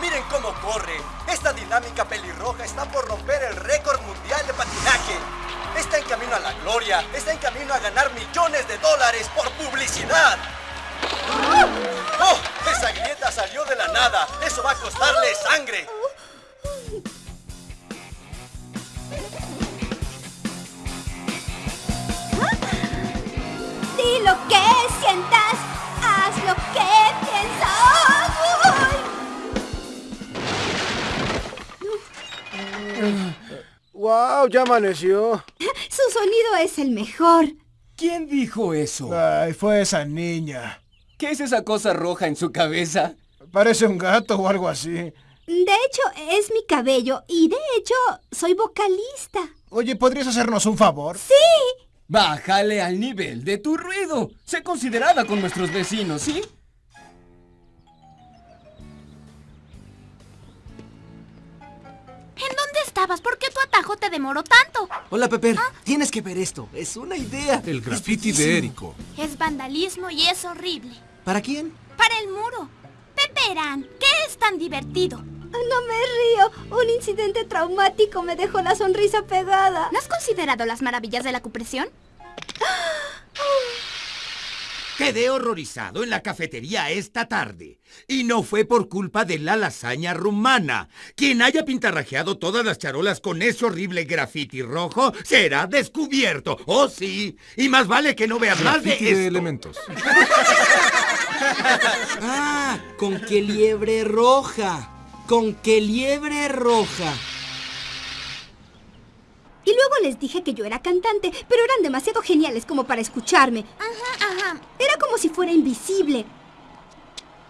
Miren cómo corre. Esta dinámica pelirroja está por romper el récord mundial de patinaje. Está en camino a la gloria. Está en camino a ganar millones de dólares por publicidad. ¡Oh! Esa grieta salió de la nada. Eso va a costarle sangre. ¡Wow! Ya amaneció. Su sonido es el mejor. ¿Quién dijo eso? Ay, fue esa niña. ¿Qué es esa cosa roja en su cabeza? Parece un gato o algo así. De hecho, es mi cabello y de hecho, soy vocalista. Oye, ¿podrías hacernos un favor? ¡Sí! Bájale al nivel de tu ruido. Sé considerada con nuestros vecinos, ¿sí? Estabas? ¿Por qué tu atajo te demoró tanto? Hola, Pepper. Tienes que ver esto. Es una idea. El graffiti de. Érico. Es vandalismo y es horrible. ¿Para quién? Para el muro. Peperán, ¿qué es tan divertido? No me río. Un incidente traumático me dejó la sonrisa pegada. ¿No has considerado las maravillas de la cupresión? Quedé horrorizado en la cafetería esta tarde. Y no fue por culpa de la lasaña rumana. Quien haya pintarrajeado todas las charolas con ese horrible grafiti rojo será descubierto. Oh, sí. Y más vale que no veas más de Graffiti de esto. elementos. Ah, con qué liebre roja. Con qué liebre roja. Y luego les dije que yo era cantante, pero eran demasiado geniales como para escucharme. Ajá, Era como si fuera invisible.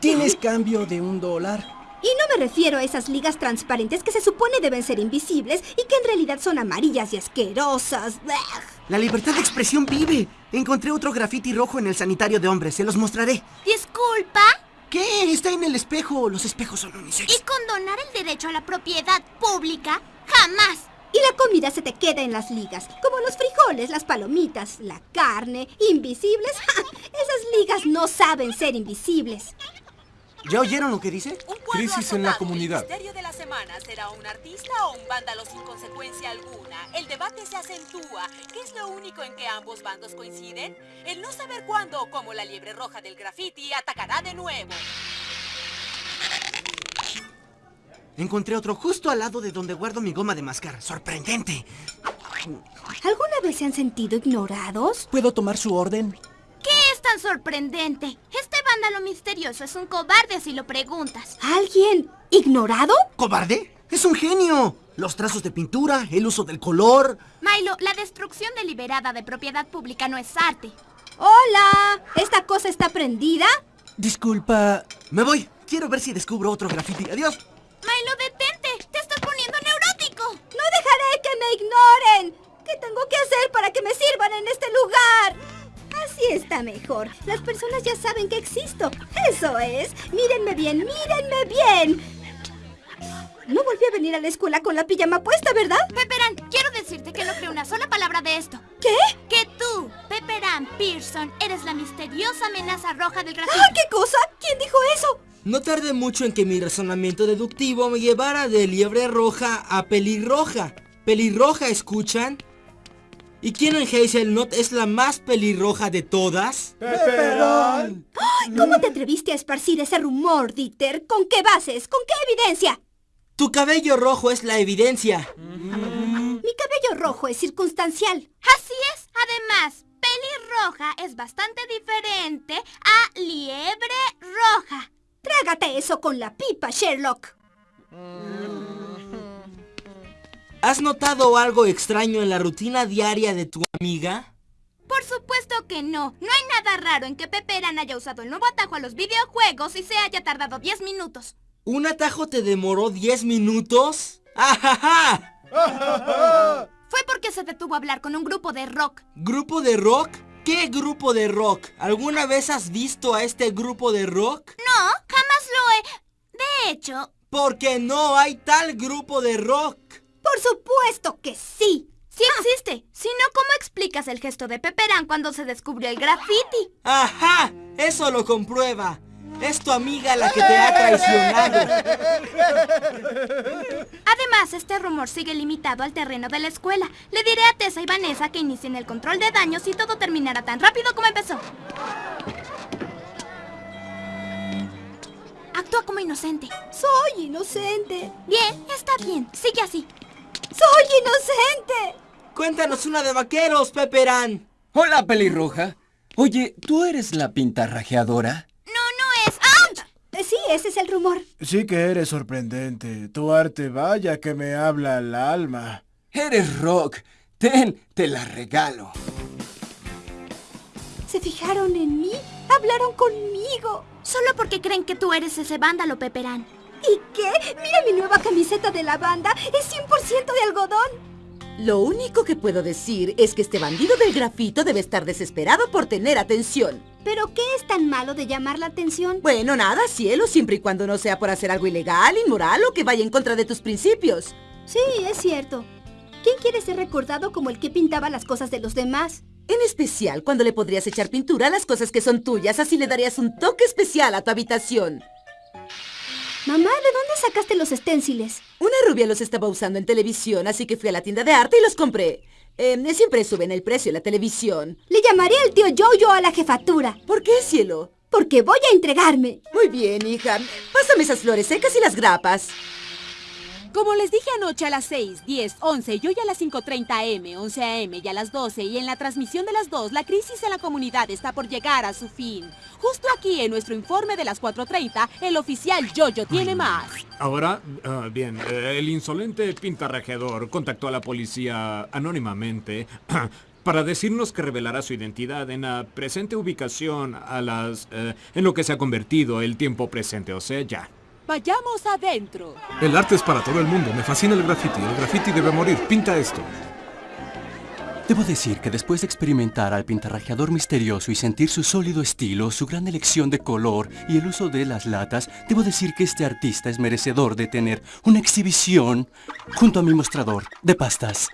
¿Tienes cambio de un dólar? Y no me refiero a esas ligas transparentes que se supone deben ser invisibles y que en realidad son amarillas y asquerosas. La libertad de expresión vive. Encontré otro grafiti rojo en el sanitario de hombres. Se los mostraré. Disculpa. ¿Qué? Está en el espejo. Los espejos son ¿Y unisex. condonar el derecho a la propiedad pública? Jamás. Y la comida se te queda en las ligas, como los frijoles, las palomitas, la carne, invisibles. ¡Ja! Esas ligas no saben ser invisibles. ¿Ya oyeron lo que dice? Un cuadro Crisis en la comunidad. El misterio de la semana será un artista o un vándalo sin consecuencia alguna. El debate se acentúa. ¿Qué es lo único en que ambos bandos coinciden? El no saber cuándo o cómo la liebre roja del graffiti atacará de nuevo. Encontré otro justo al lado de donde guardo mi goma de mascar. ¡Sorprendente! ¿Alguna vez se han sentido ignorados? ¿Puedo tomar su orden? ¿Qué es tan sorprendente? Este vándalo misterioso es un cobarde si lo preguntas. ¿Alguien ignorado? ¿Cobarde? ¡Es un genio! Los trazos de pintura, el uso del color. Milo, la destrucción deliberada de propiedad pública no es arte. ¡Hola! ¿Esta cosa está prendida? Disculpa. Me voy. Quiero ver si descubro otro graffiti. Adiós. Milo, detente. Te estás poniendo neurótico. ¡No dejaré que me ignoren! ¿Qué tengo que hacer para que me sirvan en este lugar? Así está mejor. Las personas ya saben que existo. Eso es. Mírenme bien, mírenme bien. No volví a venir a la escuela con la pijama puesta, ¿verdad? Pepperan, quiero decirte que no creo una sola palabra de esto. ¿Qué? Que tú, Pepperan Pearson, eres la misteriosa amenaza roja del graffiti. ¡Ah, qué cosa! ¿Quién dijo eso? No tardé mucho en que mi razonamiento deductivo me llevara de liebre roja a pelirroja. ¿Pelirroja, escuchan? ¿Y quién en Hazelnut es la más pelirroja de todas? ¡Pepperón! Ay, ¿Cómo te atreviste a esparcir ese rumor, Dieter? ¿Con qué bases? ¿Con qué evidencia? Tu cabello rojo es la evidencia. Mi cabello rojo es circunstancial. Así es. Además, pelirroja es bastante diferente a liebre roja. Trágate eso con la pipa, Sherlock. ¿Has notado algo extraño en la rutina diaria de tu amiga? Por supuesto que no. No hay nada raro en que Pepperan haya usado el nuevo atajo a los videojuegos y se haya tardado 10 minutos. ¿Un atajo te demoró 10 minutos? ¡Ajaja! Fue porque se detuvo a hablar con un grupo de rock. ¿Grupo de rock? ¿Qué grupo de rock? ¿Alguna vez has visto a este grupo de rock? No, jamás lo he... De hecho, Porque no hay tal grupo de rock. Por supuesto que sí. sí existe. Si no, ¿cómo explicas el gesto de Pepperan cuando se descubrió el graffiti? ¡Ajá! Eso lo comprueba. Es tu amiga la que te ha traicionado. Además, este rumor sigue limitado al terreno de la escuela. Le diré a Tessa y Vanessa que inicien el control de daños y todo terminará tan rápido como empezó. Actúa como inocente. Soy inocente. Bien, está bien. Sigue así. Soy inocente. Cuéntanos una de vaqueros, Pepperán. Hola, pelirroja. Oye, ¿tú eres la pintarrajeadora? No, no es. ¡Ah! Sí, ese es el rumor. Sí que eres sorprendente. Tu arte vaya que me habla al alma. Eres rock. Ten, te la regalo. ¿Se fijaron en mí? Hablaron conmigo. Solo porque creen que tú eres ese vándalo, Peperán. ¿Y qué? Mira mi nueva camiseta de la banda. Es 100% de algodón. Lo único que puedo decir es que este bandido del grafito debe estar desesperado por tener atención. ¿Pero qué es tan malo de llamar la atención? Bueno, nada, cielo, siempre y cuando no sea por hacer algo ilegal, inmoral o que vaya en contra de tus principios. Sí, es cierto. ¿Quién quiere ser recordado como el que pintaba las cosas de los demás? En especial cuando le podrías echar pintura a las cosas que son tuyas, así le darías un toque especial a tu habitación. Mamá, ¿de dónde sacaste los esténciles? Una rubia los estaba usando en televisión, así que fui a la tienda de arte y los compré. Eh, siempre suben el precio en la televisión. Le llamaré al tío Jojo a la jefatura. ¿Por qué, cielo? Porque voy a entregarme. Muy bien, hija. Pásame esas flores secas y las grapas. Como les dije anoche a las 6, 10, 11 y hoy a las 5.30 M, 11 AM y a las 12 y en la transmisión de las 2, la crisis en la comunidad está por llegar a su fin. Justo aquí en nuestro informe de las 4.30, el oficial Jojo tiene más. Ahora, ah, bien, eh, el insolente pintarrajeador contactó a la policía anónimamente para decirnos que revelará su identidad en la presente ubicación a las... eh, en lo que se ha convertido el tiempo presente, o sea, ya. Vayamos adentro. El arte es para todo el mundo. Me fascina el graffiti. El graffiti debe morir. Pinta esto. Debo decir que después de experimentar al pintarrajeador misterioso y sentir su sólido estilo, su gran elección de color y el uso de las latas, debo decir que este artista es merecedor de tener una exhibición junto a mi mostrador de pastas.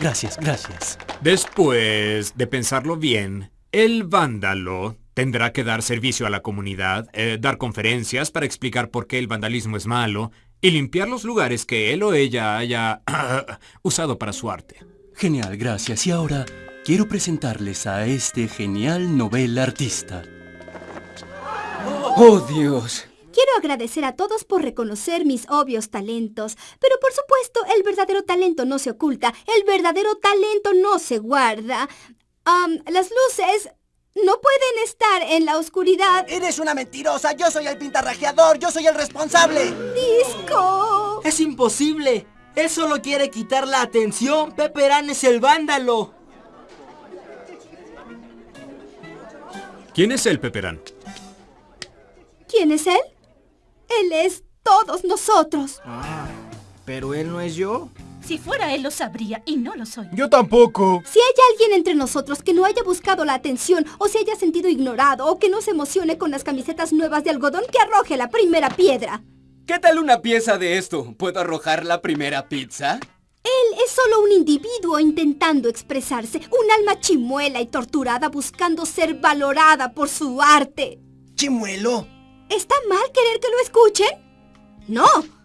Gracias, gracias. Después de pensarlo bien, el vándalo tendrá que dar servicio a la comunidad, eh, dar conferencias para explicar por qué el vandalismo es malo y limpiar los lugares que él o ella haya usado para su arte. Genial, gracias. Y ahora quiero presentarles a este genial novel artista. ¡Oh, Dios! Quiero agradecer a todos por reconocer mis obvios talentos, pero por supuesto el verdadero talento no se oculta, el verdadero talento no se guarda. Las luces no pueden estar en la oscuridad. Eres una mentirosa. Yo soy el pintarrajeador. Yo soy el responsable. Disco. Es imposible. Él solo quiere quitar la atención. Pepperán es el vándalo. ¿Quién es el Peperán? ¿Quién es él? Él es todos nosotros. Ah, pero él no es yo. Si fuera él lo sabría y no lo soy. Yo tampoco. Si hay alguien entre nosotros que no haya buscado la atención o se haya sentido ignorado o que no se emocione con las camisetas nuevas de algodón, que arroje la primera piedra. ¿Qué tal una pieza de esto? ¿Puedo arrojar la primera pizza? Él es solo un individuo intentando expresarse, un alma chimuela y torturada buscando ser valorada por su arte. ¿Chimuelo? ¿Está mal querer que lo escuchen? No.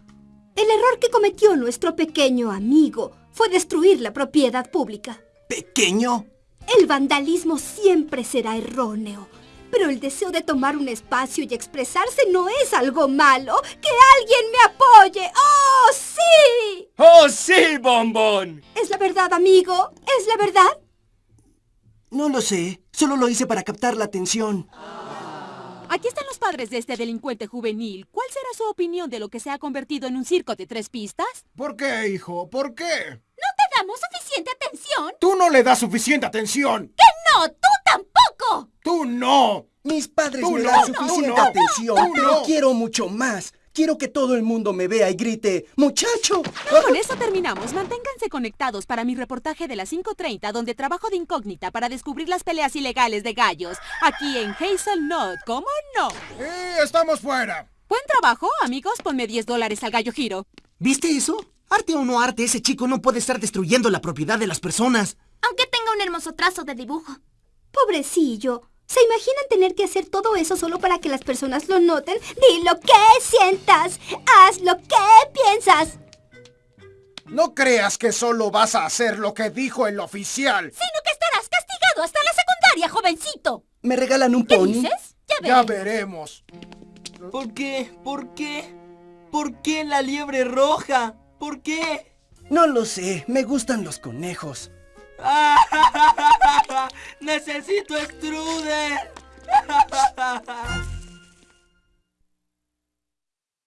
El error que cometió nuestro pequeño amigo fue destruir la propiedad pública. ¿Pequeño? El vandalismo siempre será erróneo. Pero el deseo de tomar un espacio y expresarse no es algo malo. ¡Que alguien me apoye! ¡Oh, sí! ¡Oh, sí, bombón! ¿Es la verdad, amigo? ¿Es la verdad? No lo sé. Solo lo hice para captar la atención. Aquí están los padres de este delincuente juvenil. ¿Cuál será su opinión de lo que se ha convertido en un circo de tres pistas? ¿Por qué, hijo? ¿Por qué? ¿No te damos suficiente atención? Tú no le das suficiente atención. ¡Que no! ¡Tú tampoco! ¡Tú no! Mis padres Tú me no, dan suficiente no, atención, tú pero no. quiero mucho más. Quiero que todo el mundo me vea y grite, ¡Muchacho! Con eso terminamos. Manténganse conectados para mi reportaje de las 5.30, donde trabajo de incógnita para descubrir las peleas ilegales de gallos. Aquí en Hazelnut, ¿cómo no? ¡Eh, estamos fuera! Buen trabajo, amigos. Ponme 10 dólares al gallo giro. ¿Viste eso? Arte o no arte, ese chico no puede estar destruyendo la propiedad de las personas. Aunque tenga un hermoso trazo de dibujo. Pobrecillo. ¿Se imaginan tener que hacer todo eso solo para que las personas lo noten? Di lo que sientas. Haz lo que piensas. No creas que solo vas a hacer lo que dijo el oficial. Sino que estarás castigado hasta la secundaria, jovencito. ¿Me regalan un ¿Qué pony? dices? Ya veremos. ¿Por qué? ¿Por qué? ¿Por qué la liebre roja? ¿Por qué? No lo sé, me gustan los conejos. ¡Necesito strudel!